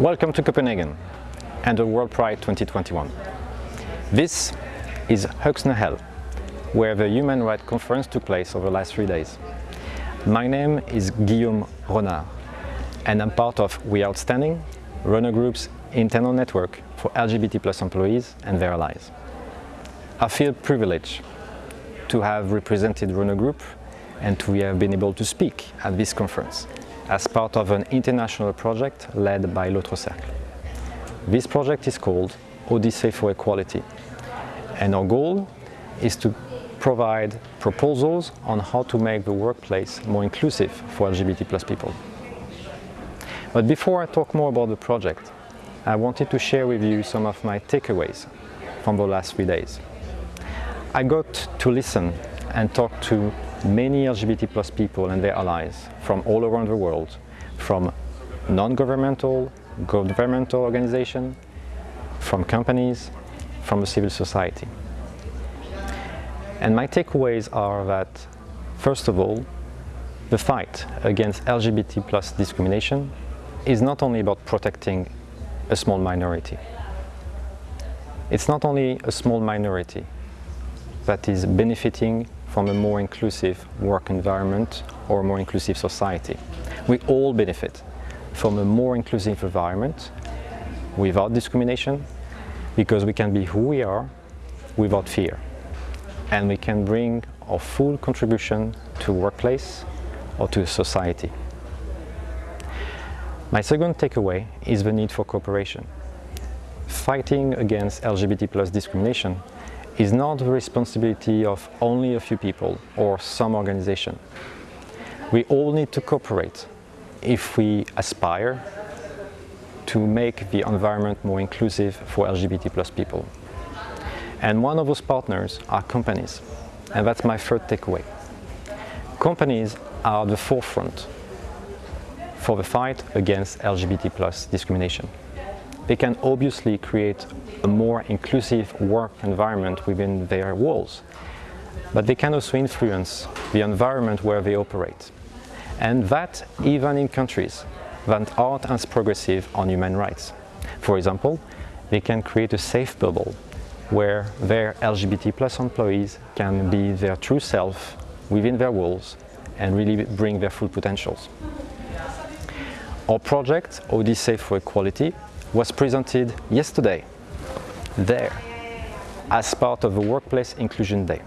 Welcome to Copenhagen and the World Pride 2021. This is Øksnehallen, where the Human Rights Conference took place over the last three days. My name is Guillaume Renard and I'm part of We Outstanding, Renault Group's internal network for LGBT plus employees and their allies. I feel privileged to have represented Runner Group and to have been able to speak at this conference as part of an international project led by L'Autre Cercle. This project is called Odyssey for Equality and our goal is to provide proposals on how to make the workplace more inclusive for LGBT plus people. But before I talk more about the project, I wanted to share with you some of my takeaways from the last three days. I got to listen and talk to many LGBT plus people and their allies from all around the world, from non-governmental, governmental organizations, from companies, from the civil society. And my takeaways are that, first of all, the fight against LGBT plus discrimination is not only about protecting a small minority. It's not only a small minority that is benefiting from a more inclusive work environment or a more inclusive society. We all benefit from a more inclusive environment without discrimination because we can be who we are without fear and we can bring our full contribution to workplace or to society. My second takeaway is the need for cooperation. Fighting against LGBT plus discrimination is not the responsibility of only a few people or some organization. We all need to cooperate if we aspire to make the environment more inclusive for LGBT plus people. And one of those partners are companies. And that's my third takeaway. Companies are at the forefront for the fight against LGBT plus discrimination they can obviously create a more inclusive work environment within their walls. But they can also influence the environment where they operate. And that even in countries that aren't as progressive on human rights. For example, they can create a safe bubble where their LGBT plus employees can be their true self within their walls and really bring their full potentials. Our project, Odyssey for Equality, was presented yesterday there as part of the Workplace Inclusion Day.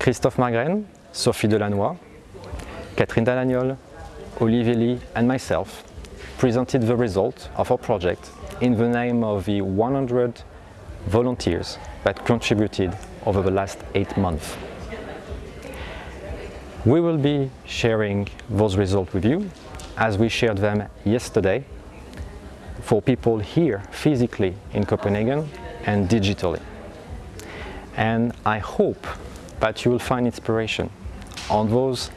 Christophe Margren, Sophie Delannoy, Catherine Dalagnol, Olivier Lee and myself presented the result of our project in the name of the 100 volunteers that contributed over the last eight months. We will be sharing those results with you as we shared them yesterday for people here physically in Copenhagen and digitally. And I hope that you will find inspiration on those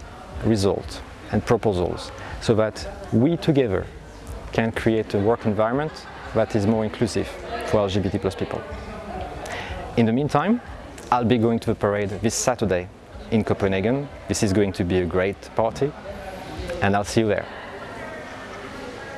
results and proposals so that we together can create a work environment that is more inclusive for LGBT plus people. In the meantime, I'll be going to the parade this Saturday in Copenhagen. This is going to be a great party and I'll see you there.